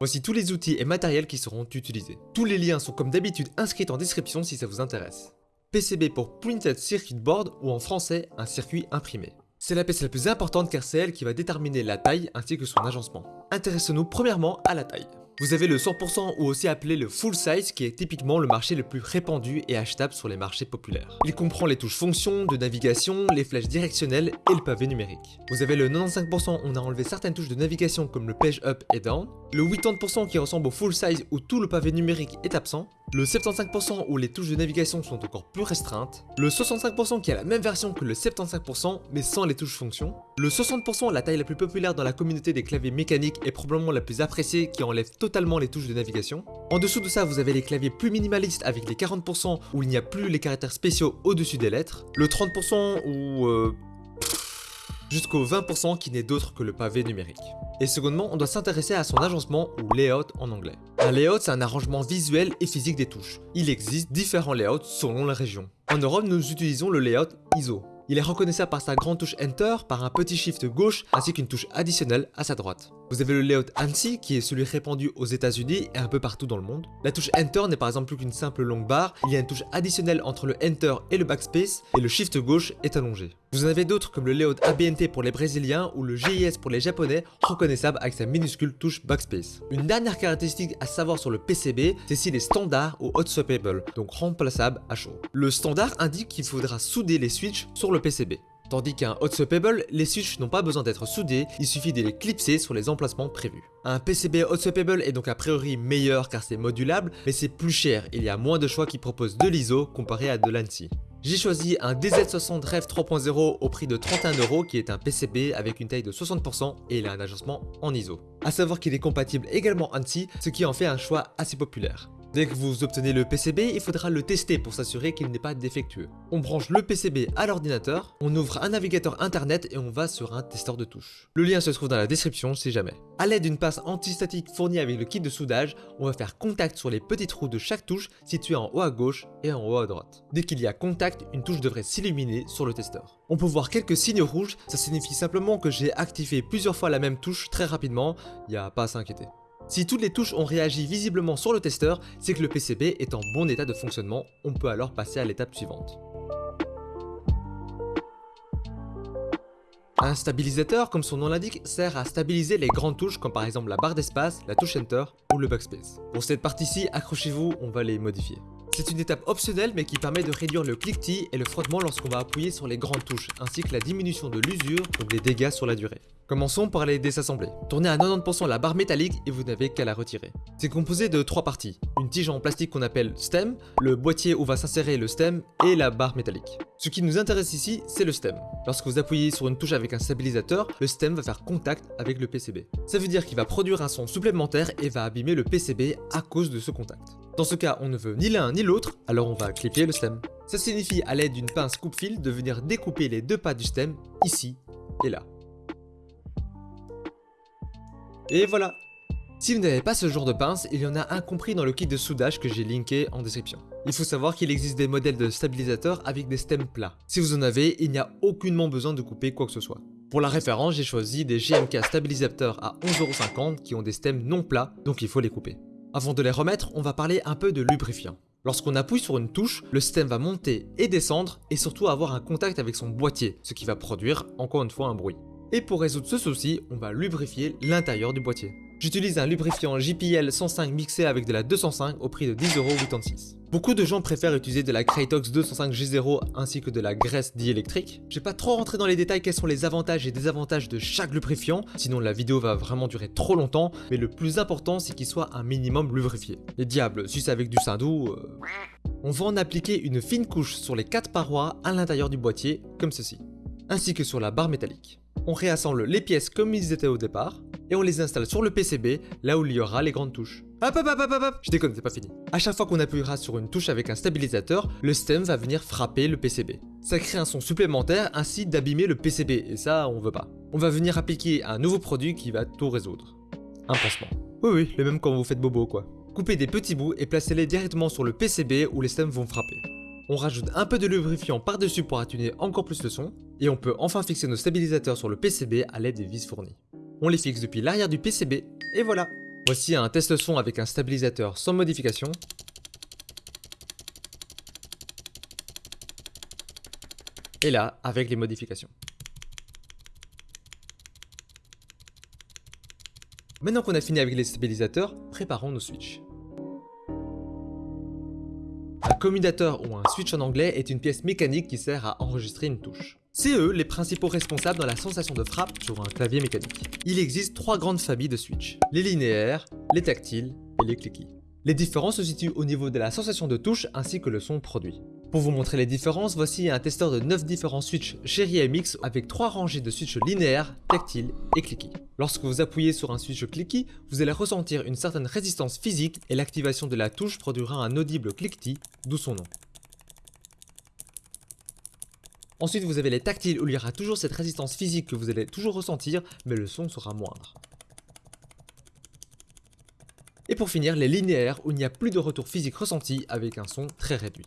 Voici tous les outils et matériels qui seront utilisés. Tous les liens sont comme d'habitude inscrits en description si ça vous intéresse. PCB pour Printed Circuit Board ou en français un circuit imprimé. C'est la pièce la plus importante car c'est elle qui va déterminer la taille ainsi que son agencement. Intéressons-nous premièrement à la taille. Vous avez le 100% ou aussi appelé le full size qui est typiquement le marché le plus répandu et achetable sur les marchés populaires. Il comprend les touches fonction, de navigation, les flèches directionnelles et le pavé numérique. Vous avez le 95% on a enlevé certaines touches de navigation comme le page up et down, le 80% qui ressemble au full size où tout le pavé numérique est absent, le 75% où les touches de navigation sont encore plus restreintes, le 65% qui a la même version que le 75% mais sans les touches fonction, le 60% la taille la plus populaire dans la communauté des claviers mécaniques et probablement la plus appréciée qui enlève totalement les touches de navigation. En dessous de ça vous avez les claviers plus minimalistes avec les 40% où il n'y a plus les caractères spéciaux au-dessus des lettres, le 30% où... Euh, jusqu'au 20% qui n'est d'autre que le pavé numérique. Et secondement, on doit s'intéresser à son agencement ou layout en anglais. Un layout, c'est un arrangement visuel et physique des touches. Il existe différents layouts selon la région. En Europe, nous utilisons le layout ISO. Il est reconnaissable par sa grande touche Enter, par un petit shift gauche ainsi qu'une touche additionnelle à sa droite. Vous avez le layout ANSI qui est celui répandu aux états unis et un peu partout dans le monde. La touche Enter n'est par exemple plus qu'une simple longue barre, il y a une touche additionnelle entre le Enter et le Backspace et le shift gauche est allongé. Vous en avez d'autres comme le layout ABNT pour les brésiliens ou le GIS pour les japonais, reconnaissable avec sa minuscule touche Backspace. Une dernière caractéristique à savoir sur le PCB, c'est s'il est standard ou hot swappable, donc remplaçable à chaud. Le standard indique qu'il faudra souder les switches sur le PCB. Tandis qu'un hot swappable, les switches n'ont pas besoin d'être soudés, il suffit de les clipser sur les emplacements prévus. Un PCB hot swappable est donc a priori meilleur car c'est modulable, mais c'est plus cher, il y a moins de choix qui proposent de l'ISO comparé à de l'ANSI. J'ai choisi un DZ60 Rev 3.0 au prix de 31€ qui est un PCB avec une taille de 60% et il a un agencement en ISO. A savoir qu'il est compatible également ANSI, ce qui en fait un choix assez populaire. Dès que vous obtenez le PCB, il faudra le tester pour s'assurer qu'il n'est pas défectueux. On branche le PCB à l'ordinateur, on ouvre un navigateur internet et on va sur un testeur de touches. Le lien se trouve dans la description si jamais. A l'aide d'une pince antistatique fournie avec le kit de soudage, on va faire contact sur les petits trous de chaque touche situés en haut à gauche et en haut à droite. Dès qu'il y a contact, une touche devrait s'illuminer sur le testeur. On peut voir quelques signes rouges, ça signifie simplement que j'ai activé plusieurs fois la même touche très rapidement, il n'y a pas à s'inquiéter. Si toutes les touches ont réagi visiblement sur le testeur, c'est que le PCB est en bon état de fonctionnement, on peut alors passer à l'étape suivante. Un stabilisateur, comme son nom l'indique, sert à stabiliser les grandes touches comme par exemple la barre d'espace, la touche Enter ou le Backspace. Pour cette partie-ci, accrochez-vous, on va les modifier. C'est une étape optionnelle mais qui permet de réduire le cliquetis et le frottement lorsqu'on va appuyer sur les grandes touches, ainsi que la diminution de l'usure, donc les dégâts sur la durée. Commençons par les désassembler. Tournez à 90% la barre métallique et vous n'avez qu'à la retirer. C'est composé de trois parties. Une tige en plastique qu'on appelle stem, le boîtier où va s'insérer le stem et la barre métallique. Ce qui nous intéresse ici, c'est le stem. Lorsque vous appuyez sur une touche avec un stabilisateur, le stem va faire contact avec le PCB. Ça veut dire qu'il va produire un son supplémentaire et va abîmer le PCB à cause de ce contact. Dans ce cas, on ne veut ni l'un ni l'autre, alors on va clipper le stem. Ça signifie à l'aide d'une pince coupe-fil de venir découper les deux pas du stem, ici et là. Et voilà Si vous n'avez pas ce genre de pince, il y en a un compris dans le kit de soudage que j'ai linké en description. Il faut savoir qu'il existe des modèles de stabilisateurs avec des stems plats. Si vous en avez, il n'y a aucunement besoin de couper quoi que ce soit. Pour la référence, j'ai choisi des GMK stabilisateurs à 11,50€ qui ont des stems non plats, donc il faut les couper. Avant de les remettre, on va parler un peu de lubrifiant. Lorsqu'on appuie sur une touche, le stem va monter et descendre et surtout avoir un contact avec son boîtier, ce qui va produire encore une fois un bruit. Et pour résoudre ce souci, on va lubrifier l'intérieur du boîtier. J'utilise un lubrifiant JPL 105 mixé avec de la 205 au prix de 10,86€. Beaucoup de gens préfèrent utiliser de la Kratox 205 G0 ainsi que de la graisse diélectrique. Je vais pas trop rentrer dans les détails quels sont les avantages et désavantages de chaque lubrifiant, sinon la vidéo va vraiment durer trop longtemps, mais le plus important c'est qu'il soit un minimum lubrifié. Les diables, si c'est avec du Sindou... Euh... On va en appliquer une fine couche sur les 4 parois à l'intérieur du boîtier, comme ceci, ainsi que sur la barre métallique on réassemble les pièces comme ils étaient au départ, et on les installe sur le PCB, là où il y aura les grandes touches. Hop hop hop hop hop Je déconne, c'est pas fini. A chaque fois qu'on appuiera sur une touche avec un stabilisateur, le stem va venir frapper le PCB. Ça crée un son supplémentaire ainsi d'abîmer le PCB, et ça on veut pas. On va venir appliquer un nouveau produit qui va tout résoudre. Un pansement. Oui oui, le même quand vous faites bobo quoi. Coupez des petits bouts et placez-les directement sur le PCB où les stems vont frapper. On rajoute un peu de lubrifiant par-dessus pour atténuer encore plus le son, et on peut enfin fixer nos stabilisateurs sur le PCB à l'aide des vis fournies. On les fixe depuis l'arrière du PCB, et voilà Voici un test son avec un stabilisateur sans modification. Et là, avec les modifications. Maintenant qu'on a fini avec les stabilisateurs, préparons nos switches. Un commutateur ou un switch en anglais est une pièce mécanique qui sert à enregistrer une touche. C'est eux les principaux responsables dans la sensation de frappe sur un clavier mécanique. Il existe trois grandes familles de switch, les linéaires, les tactiles et les clicky. Les différences se situent au niveau de la sensation de touche ainsi que le son produit. Pour vous montrer les différences, voici un testeur de 9 différents switches Cherry MX avec 3 rangées de switches linéaires, tactiles et clicky. Lorsque vous appuyez sur un switch clicky, vous allez ressentir une certaine résistance physique et l'activation de la touche produira un audible cliquetis, d'où son nom. Ensuite, vous avez les tactiles où il y aura toujours cette résistance physique que vous allez toujours ressentir, mais le son sera moindre. Et pour finir, les linéaires où il n'y a plus de retour physique ressenti avec un son très réduit.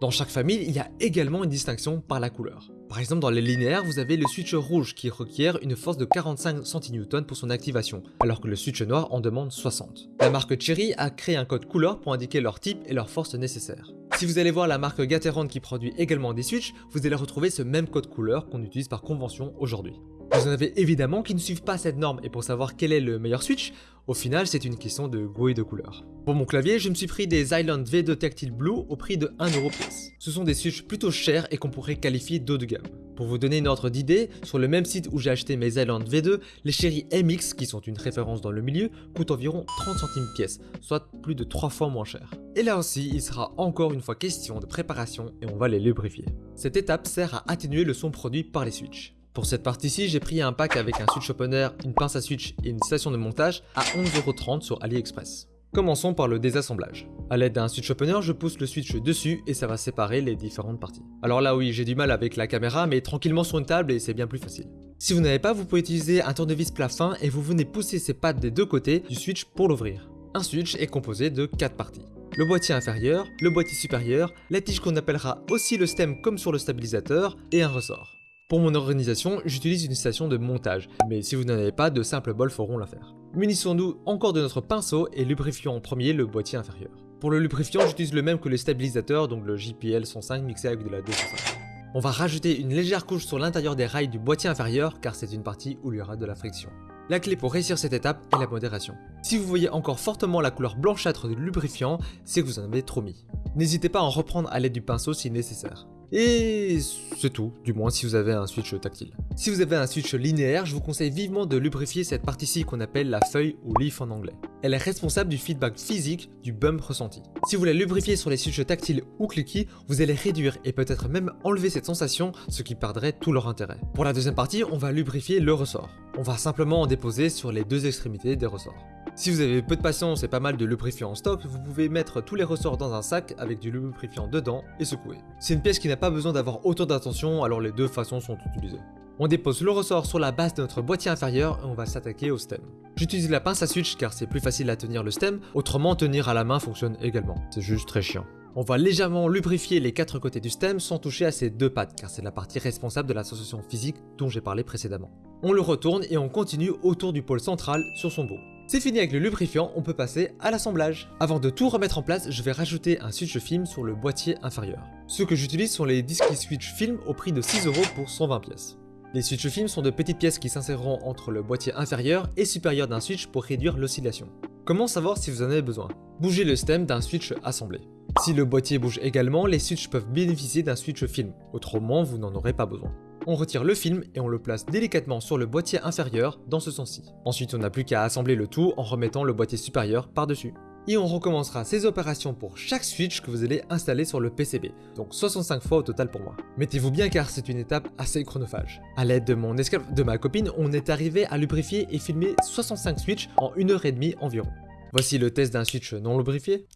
Dans chaque famille, il y a également une distinction par la couleur. Par exemple, dans les linéaires, vous avez le switch rouge qui requiert une force de 45 cN pour son activation, alors que le switch noir en demande 60. La marque Cherry a créé un code couleur pour indiquer leur type et leur force nécessaire. Si vous allez voir la marque Gateron qui produit également des switches, vous allez retrouver ce même code couleur qu'on utilise par convention aujourd'hui. Vous en avez évidemment qui ne suivent pas cette norme et pour savoir quel est le meilleur switch, au final c'est une question de goût et de couleur. Pour mon clavier, je me suis pris des Island V2 Tactile Blue au prix de 1€ pièce. Ce sont des switches plutôt chers et qu'on pourrait qualifier d'eau de gamme. Pour vous donner une ordre d'idée, sur le même site où j'ai acheté mes Island V2, les Cherry MX, qui sont une référence dans le milieu, coûtent environ 30 centimes pièce, soit plus de 3 fois moins cher. Et là aussi, il sera encore une fois question de préparation et on va les lubrifier. Cette étape sert à atténuer le son produit par les switches. Pour cette partie-ci, j'ai pris un pack avec un switch opener, une pince à switch et une station de montage à 11,30€ sur AliExpress. Commençons par le désassemblage. A l'aide d'un switch opener, je pousse le switch dessus et ça va séparer les différentes parties. Alors là oui, j'ai du mal avec la caméra, mais tranquillement sur une table et c'est bien plus facile. Si vous n'avez pas, vous pouvez utiliser un tournevis plat fin et vous venez pousser ces pattes des deux côtés du switch pour l'ouvrir. Un switch est composé de 4 parties. Le boîtier inférieur, le boîtier supérieur, la tige qu'on appellera aussi le stem comme sur le stabilisateur et un ressort. Pour mon organisation, j'utilise une station de montage, mais si vous n'en avez pas, de simples bols feront l'affaire. Munissons-nous encore de notre pinceau et lubrifions en premier le boîtier inférieur. Pour le lubrifiant, j'utilise le même que le stabilisateur, donc le JPL 105 mixé avec de la 205. On va rajouter une légère couche sur l'intérieur des rails du boîtier inférieur car c'est une partie où il y aura de la friction. La clé pour réussir cette étape est la modération. Si vous voyez encore fortement la couleur blanchâtre du lubrifiant, c'est que vous en avez trop mis. N'hésitez pas à en reprendre à l'aide du pinceau si nécessaire. Et c'est tout, du moins si vous avez un switch tactile. Si vous avez un switch linéaire, je vous conseille vivement de lubrifier cette partie-ci qu'on appelle la feuille ou leaf en anglais. Elle est responsable du feedback physique du bump ressenti. Si vous la lubrifiez sur les switches tactiles ou clicky, vous allez réduire et peut-être même enlever cette sensation, ce qui perdrait tout leur intérêt. Pour la deuxième partie, on va lubrifier le ressort. On va simplement en déposer sur les deux extrémités des ressorts. Si vous avez peu de patience et pas mal de lubrifiant en stock, vous pouvez mettre tous les ressorts dans un sac avec du lubrifiant dedans et secouer. C'est une pièce qui n'a pas besoin d'avoir autant d'attention, alors les deux façons sont utilisées. On dépose le ressort sur la base de notre boîtier inférieur et on va s'attaquer au stem. J'utilise la pince à switch car c'est plus facile à tenir le stem, autrement tenir à la main fonctionne également, c'est juste très chiant. On va légèrement lubrifier les quatre côtés du stem sans toucher à ces deux pattes car c'est la partie responsable de la sensation physique dont j'ai parlé précédemment. On le retourne et on continue autour du pôle central sur son dos. C'est fini avec le lubrifiant, on peut passer à l'assemblage. Avant de tout remettre en place, je vais rajouter un switch film sur le boîtier inférieur. Ceux que j'utilise sont les disques switch film au prix de 6€ pour 120 pièces. Les switch film sont de petites pièces qui s'inséreront entre le boîtier inférieur et supérieur d'un switch pour réduire l'oscillation. Comment savoir si vous en avez besoin? Bougez le stem d'un switch assemblé. Si le boîtier bouge également, les switches peuvent bénéficier d'un switch film, autrement vous n'en aurez pas besoin on retire le film et on le place délicatement sur le boîtier inférieur dans ce sens-ci. Ensuite, on n'a plus qu'à assembler le tout en remettant le boîtier supérieur par-dessus. Et on recommencera ces opérations pour chaque switch que vous allez installer sur le PCB, donc 65 fois au total pour moi. Mettez-vous bien car c'est une étape assez chronophage. A l'aide de mon escape de ma copine, on est arrivé à lubrifier et filmer 65 switches en 1 heure et demie environ. Voici le test d'un switch non lubrifié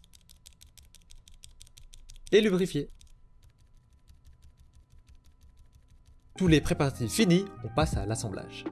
et lubrifié. Tous les préparatifs finis, on passe à l'assemblage.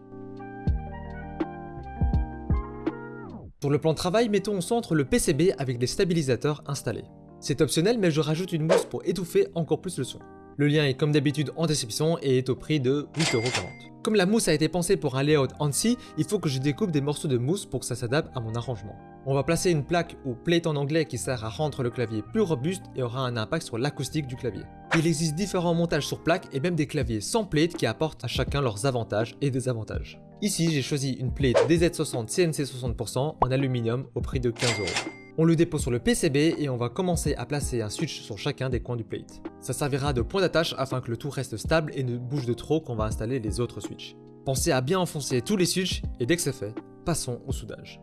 Pour le plan de travail, mettons au centre le PCB avec des stabilisateurs installés. C'est optionnel mais je rajoute une mousse pour étouffer encore plus le son. Le lien est comme d'habitude en description et est au prix de 8,40€. Comme la mousse a été pensée pour un layout ANSI, il faut que je découpe des morceaux de mousse pour que ça s'adapte à mon arrangement. On va placer une plaque ou plate en anglais qui sert à rendre le clavier plus robuste et aura un impact sur l'acoustique du clavier. Il existe différents montages sur plaque et même des claviers sans plate qui apportent à chacun leurs avantages et désavantages. Ici, j'ai choisi une plate DZ60 CNC 60% en aluminium au prix de 15 euros. On le dépose sur le PCB et on va commencer à placer un switch sur chacun des coins du plate. Ça servira de point d'attache afin que le tout reste stable et ne bouge de trop quand on va installer les autres switches. Pensez à bien enfoncer tous les switches et dès que c'est fait, passons au soudage.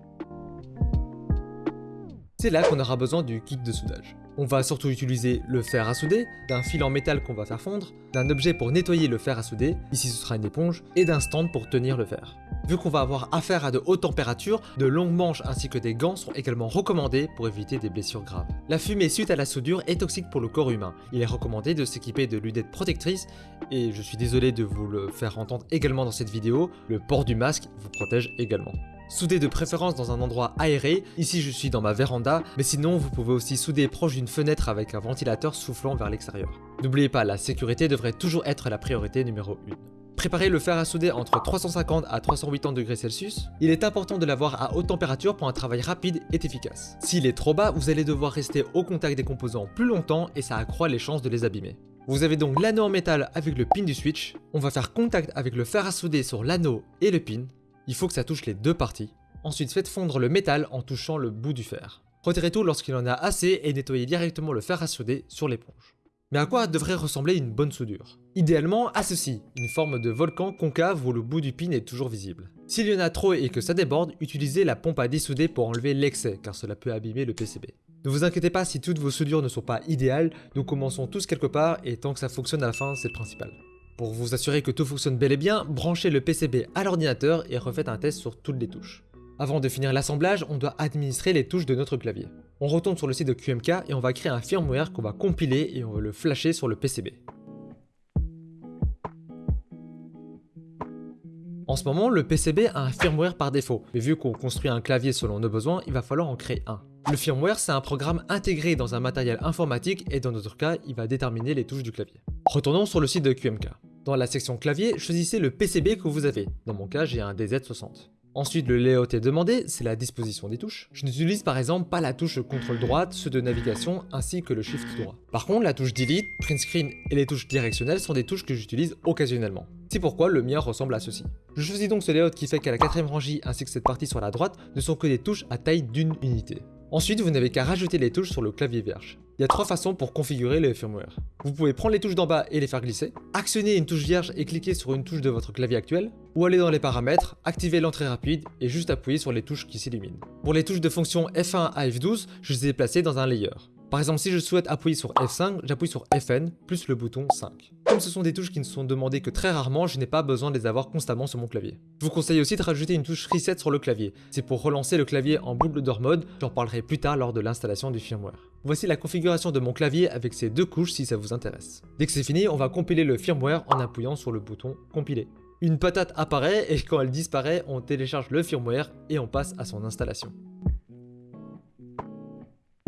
C'est là qu'on aura besoin du kit de soudage. On va surtout utiliser le fer à souder, d'un fil en métal qu'on va faire fondre, d'un objet pour nettoyer le fer à souder, ici ce sera une éponge, et d'un stand pour tenir le fer. Vu qu'on va avoir affaire à de hautes températures, de longues manches ainsi que des gants sont également recommandés pour éviter des blessures graves. La fumée suite à la soudure est toxique pour le corps humain. Il est recommandé de s'équiper de lunettes protectrices et je suis désolé de vous le faire entendre également dans cette vidéo, le port du masque vous protège également. Soudez de préférence dans un endroit aéré, ici je suis dans ma véranda, mais sinon vous pouvez aussi souder proche d'une fenêtre avec un ventilateur soufflant vers l'extérieur. N'oubliez pas, la sécurité devrait toujours être la priorité numéro 1. Préparez le fer à souder entre 350 à 380 degrés Celsius. Il est important de l'avoir à haute température pour un travail rapide et efficace. S'il est trop bas, vous allez devoir rester au contact des composants plus longtemps et ça accroît les chances de les abîmer. Vous avez donc l'anneau en métal avec le pin du switch. On va faire contact avec le fer à souder sur l'anneau et le pin il faut que ça touche les deux parties. Ensuite, faites fondre le métal en touchant le bout du fer. Retirez tout lorsqu'il en a assez et nettoyez directement le fer à souder sur l'éponge. Mais à quoi devrait ressembler une bonne soudure? Idéalement à ceci, une forme de volcan concave où le bout du pin est toujours visible. S'il y en a trop et que ça déborde, utilisez la pompe à dessouder pour enlever l'excès car cela peut abîmer le PCB. Ne vous inquiétez pas si toutes vos soudures ne sont pas idéales, nous commençons tous quelque part et tant que ça fonctionne à la fin, c'est le principal. Pour vous assurer que tout fonctionne bel et bien, branchez le PCB à l'ordinateur et refaites un test sur toutes les touches. Avant de finir l'assemblage, on doit administrer les touches de notre clavier. On retourne sur le site de QMK et on va créer un firmware qu'on va compiler et on va le flasher sur le PCB. En ce moment, le PCB a un firmware par défaut, mais vu qu'on construit un clavier selon nos besoins, il va falloir en créer un. Le firmware, c'est un programme intégré dans un matériel informatique et dans notre cas, il va déterminer les touches du clavier. Retournons sur le site de QMK. Dans la section clavier, choisissez le PCB que vous avez. Dans mon cas, j'ai un DZ60. Ensuite, le layout est demandé, c'est la disposition des touches. Je n'utilise par exemple pas la touche contrôle droite, ceux de navigation ainsi que le shift droit. Par contre, la touche delete, print screen et les touches directionnelles sont des touches que j'utilise occasionnellement. C'est pourquoi le mien ressemble à ceci. Je choisis donc ce layout qui fait qu'à la quatrième rangée ainsi que cette partie sur la droite ne sont que des touches à taille d'une unité. Ensuite, vous n'avez qu'à rajouter les touches sur le clavier vierge. Il y a trois façons pour configurer le firmware. Vous pouvez prendre les touches d'en bas et les faire glisser, actionner une touche vierge et cliquer sur une touche de votre clavier actuel, ou aller dans les paramètres, activer l'entrée rapide et juste appuyer sur les touches qui s'illuminent. Pour les touches de fonction F1 à F12, je les ai placées dans un layer. Par exemple, si je souhaite appuyer sur F5, j'appuie sur Fn plus le bouton 5. Comme ce sont des touches qui ne sont demandées que très rarement, je n'ai pas besoin de les avoir constamment sur mon clavier. Je vous conseille aussi de rajouter une touche Reset sur le clavier. C'est pour relancer le clavier en boucle d'or mode, j'en parlerai plus tard lors de l'installation du firmware. Voici la configuration de mon clavier avec ces deux couches si ça vous intéresse. Dès que c'est fini, on va compiler le firmware en appuyant sur le bouton Compiler. Une patate apparaît et quand elle disparaît, on télécharge le firmware et on passe à son installation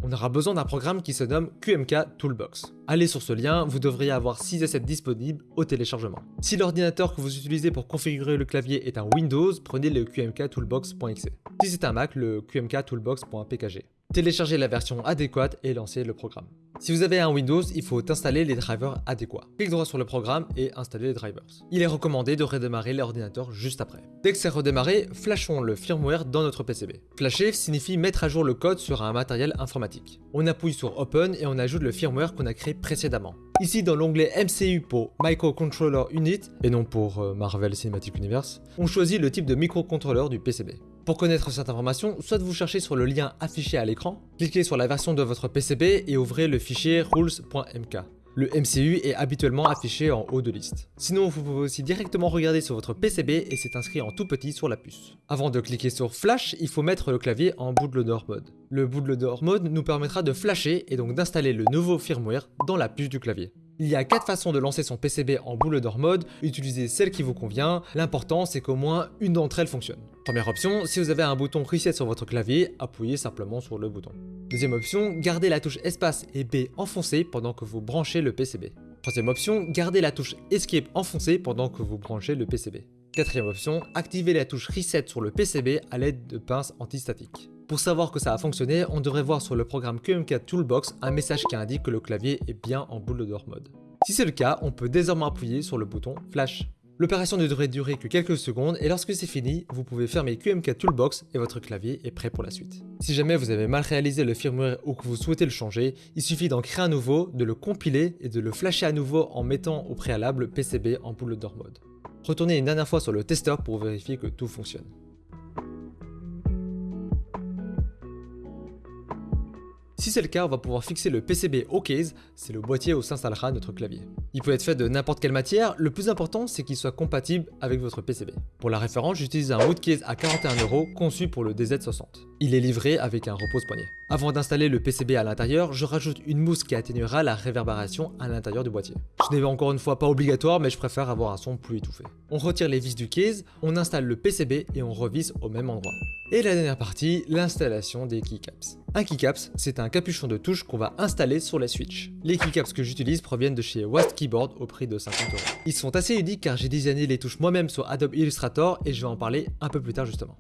on aura besoin d'un programme qui se nomme QMK Toolbox. Allez sur ce lien, vous devriez avoir 6 assets disponibles au téléchargement. Si l'ordinateur que vous utilisez pour configurer le clavier est un Windows, prenez le qmktoolbox.exe. Si c'est un Mac, le qmktoolbox.pkg. Téléchargez la version adéquate et lancez le programme. Si vous avez un Windows, il faut installer les drivers adéquats. Clique droit sur le programme et installer les drivers. Il est recommandé de redémarrer l'ordinateur juste après. Dès que c'est redémarré, flashons le firmware dans notre PCB. Flasher signifie mettre à jour le code sur un matériel informatique. On appuie sur Open et on ajoute le firmware qu'on a créé précédemment. Ici dans l'onglet MCU pour Microcontroller Unit et non pour euh, Marvel Cinematic Universe, on choisit le type de microcontrôleur du PCB. Pour connaître cette information, soit vous cherchez sur le lien affiché à l'écran, cliquez sur la version de votre PCB et ouvrez le fichier rules.mk. Le MCU est habituellement affiché en haut de liste. Sinon, vous pouvez aussi directement regarder sur votre PCB et c'est inscrit en tout petit sur la puce. Avant de cliquer sur Flash, il faut mettre le clavier en bootloader mode. Le bootloader mode nous permettra de flasher et donc d'installer le nouveau firmware dans la puce du clavier. Il y a 4 façons de lancer son PCB en bootloader mode, utilisez celle qui vous convient, l'important c'est qu'au moins une d'entre elles fonctionne. Première option, si vous avez un bouton reset sur votre clavier, appuyez simplement sur le bouton. Deuxième option, gardez la touche espace et B enfoncée pendant que vous branchez le PCB. Troisième option, gardez la touche Escape enfoncée pendant que vous branchez le PCB. Quatrième option, activer la touche Reset sur le PCB à l'aide de pinces antistatiques. Pour savoir que ça a fonctionné, on devrait voir sur le programme QM4 Toolbox un message qui indique que le clavier est bien en boule de mode. Si c'est le cas, on peut désormais appuyer sur le bouton Flash. L'opération ne devrait durer que quelques secondes et lorsque c'est fini, vous pouvez fermer QMK Toolbox et votre clavier est prêt pour la suite. Si jamais vous avez mal réalisé le firmware ou que vous souhaitez le changer, il suffit d'en créer un nouveau, de le compiler et de le flasher à nouveau en mettant au préalable le PCB en boule d'or mode. Retournez une dernière fois sur le testeur pour vérifier que tout fonctionne. Si c'est le cas, on va pouvoir fixer le PCB au case, c'est le boîtier où s'installera notre clavier. Il peut être fait de n'importe quelle matière, le plus important c'est qu'il soit compatible avec votre PCB. Pour la référence, j'utilise un wood case à 41€ conçu pour le DZ60. Il est livré avec un repose-poignet. Avant d'installer le PCB à l'intérieur, je rajoute une mousse qui atténuera la réverbération à l'intérieur du boîtier. Ce n'est encore une fois pas obligatoire, mais je préfère avoir un son plus étouffé. On retire les vis du case, on installe le PCB et on revisse au même endroit. Et la dernière partie, l'installation des keycaps. Un keycaps, c'est un capuchon de touche qu'on va installer sur la Switch. Les keycaps que j'utilise proviennent de chez West Keyboard au prix de 50 euros. Ils sont assez uniques car j'ai designé les touches moi-même sur Adobe Illustrator et je vais en parler un peu plus tard justement.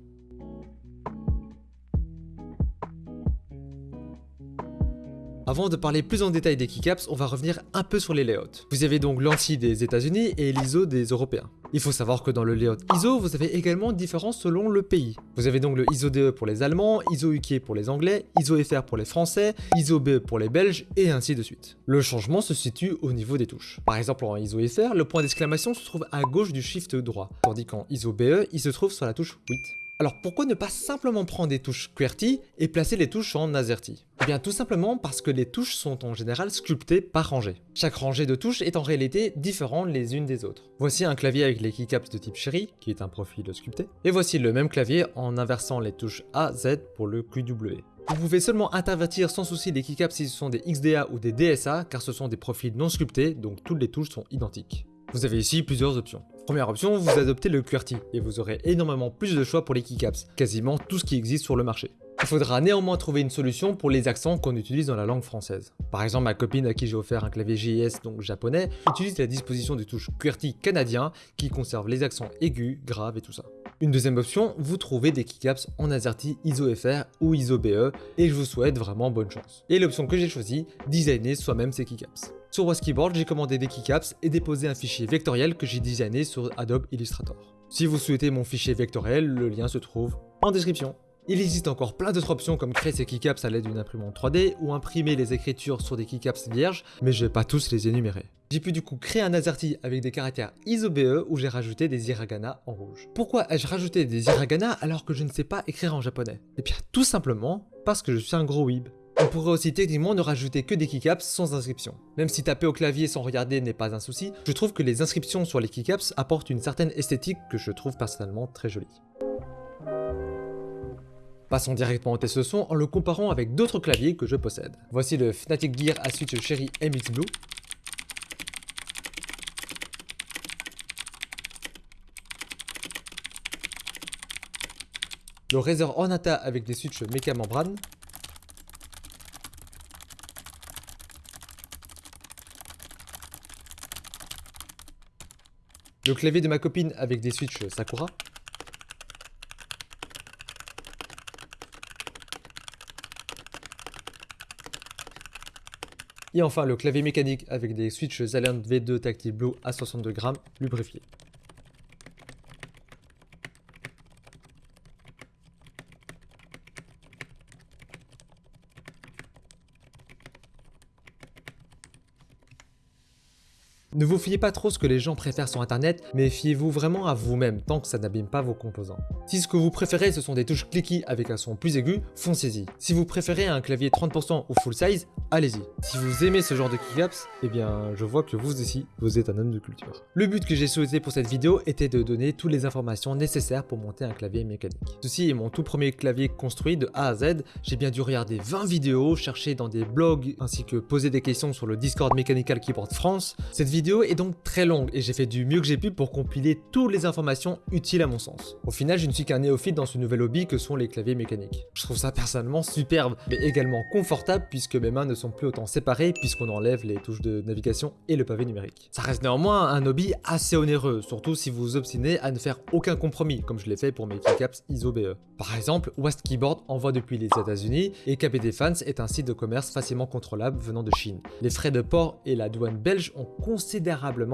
Avant de parler plus en détail des keycaps, on va revenir un peu sur les layouts. Vous avez donc l'ANSI des États-Unis et l'ISO des Européens. Il faut savoir que dans le layout ISO, vous avez également différences selon le pays. Vous avez donc le ISO DE pour les Allemands, ISO UK pour les Anglais, ISO FR pour les Français, ISO BE pour les Belges, et ainsi de suite. Le changement se situe au niveau des touches. Par exemple en ISO FR, le point d'exclamation se trouve à gauche du shift droit, tandis qu'en ISO BE, il se trouve sur la touche 8. Alors pourquoi ne pas simplement prendre des touches QWERTY et placer les touches en AZERTY? Eh bien tout simplement parce que les touches sont en général sculptées par rangée. Chaque rangée de touches est en réalité différente les unes des autres. Voici un clavier avec les keycaps de type Cherry, qui est un profil sculpté, et voici le même clavier en inversant les touches A, Z pour le QW. Vous pouvez seulement intervertir sans souci les keycaps si ce sont des XDA ou des DSA, car ce sont des profils non sculptés, donc toutes les touches sont identiques. Vous avez ici plusieurs options. Première option, vous adoptez le QWERTY et vous aurez énormément plus de choix pour les keycaps, quasiment tout ce qui existe sur le marché. Il faudra néanmoins trouver une solution pour les accents qu'on utilise dans la langue française. Par exemple, ma copine à qui j'ai offert un clavier JS, donc japonais, utilise la disposition de touche QWERTY canadien qui conserve les accents aigus, graves et tout ça. Une deuxième option, vous trouvez des keycaps en AZERTY ISO-FR ou ISO-BE et je vous souhaite vraiment bonne chance. Et l'option que j'ai choisie, designer soi-même ces keycaps. Sur West Keyboard, j'ai commandé des keycaps et déposé un fichier vectoriel que j'ai designé sur Adobe Illustrator. Si vous souhaitez mon fichier vectoriel, le lien se trouve en description. Il existe encore plein d'autres options comme créer ces keycaps à l'aide d'une imprimante 3D ou imprimer les écritures sur des keycaps vierges, mais je vais pas tous les énumérer. J'ai pu du coup créer un AZERTY avec des caractères ISO-BE où j'ai rajouté des hiragana en rouge. Pourquoi ai-je rajouté des hiragana alors que je ne sais pas écrire en japonais? Eh bien tout simplement parce que je suis un gros weeb. On pourrait aussi techniquement ne rajouter que des keycaps sans inscription. Même si taper au clavier sans regarder n'est pas un souci, je trouve que les inscriptions sur les keycaps apportent une certaine esthétique que je trouve personnellement très jolie. Passons directement au test son en le comparant avec d'autres claviers que je possède. Voici le Fnatic Gear à switch Cherry MX Blue. Le Razer Ornata avec des switches méca membrane. Le clavier de ma copine avec des switches Sakura. Et enfin le clavier mécanique avec des switches Zaliant V2 Tactile Blue à 62 grammes lubrifiés. Ne vous fiez pas trop ce que les gens préfèrent sur internet, mais fiez-vous vraiment à vous-même tant que ça n'abîme pas vos composants. Si ce que vous préférez ce sont des touches clicky avec un son plus aigu, foncez-y. Si vous préférez un clavier 30% ou full size, allez-y. Si vous aimez ce genre de keycaps, eh bien je vois que vous aussi, vous êtes un homme de culture. Le but que j'ai souhaité pour cette vidéo était de donner toutes les informations nécessaires pour monter un clavier mécanique. Ceci est mon tout premier clavier construit de A à Z, j'ai bien dû regarder 20 vidéos, chercher dans des blogs ainsi que poser des questions sur le Discord Mechanical Keyboard France. Est donc très longue et j'ai fait du mieux que j'ai pu pour compiler toutes les informations utiles à mon sens. Au final, je ne suis qu'un néophyte dans ce nouvel hobby que sont les claviers mécaniques. Je trouve ça personnellement superbe, mais également confortable puisque mes mains ne sont plus autant séparées puisqu'on enlève les touches de navigation et le pavé numérique. Ça reste néanmoins un hobby assez onéreux, surtout si vous vous obstinez à ne faire aucun compromis, comme je l'ai fait pour mes keycaps ISO BE. Par exemple, West Keyboard envoie depuis les États-Unis et KB Defense est un site de commerce facilement contrôlable venant de Chine. Les frais de port et la douane belge ont considérablement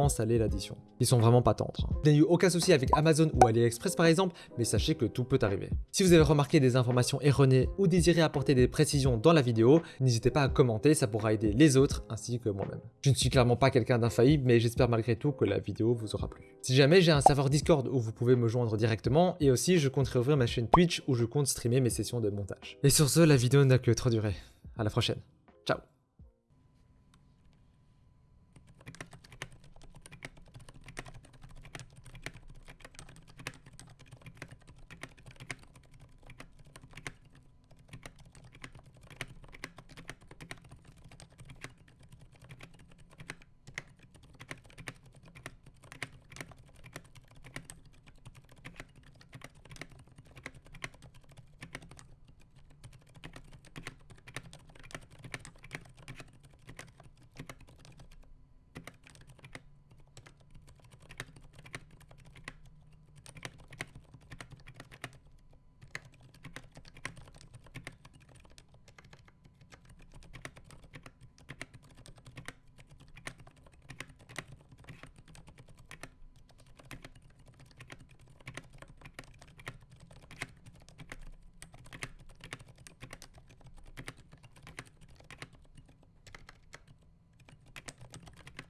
salé l'addition. Ils sont vraiment pas tendres. Je n'ai eu aucun souci avec Amazon ou AliExpress par exemple, mais sachez que tout peut arriver. Si vous avez remarqué des informations erronées ou désirez apporter des précisions dans la vidéo, n'hésitez pas à commenter, ça pourra aider les autres ainsi que moi-même. Je ne suis clairement pas quelqu'un d'infaillible, mais j'espère malgré tout que la vidéo vous aura plu. Si jamais j'ai un serveur Discord où vous pouvez me joindre directement, et aussi je compte réouvrir ma chaîne Twitch où je compte streamer mes sessions de montage. Et sur ce, la vidéo n'a que trop duré. À la prochaine.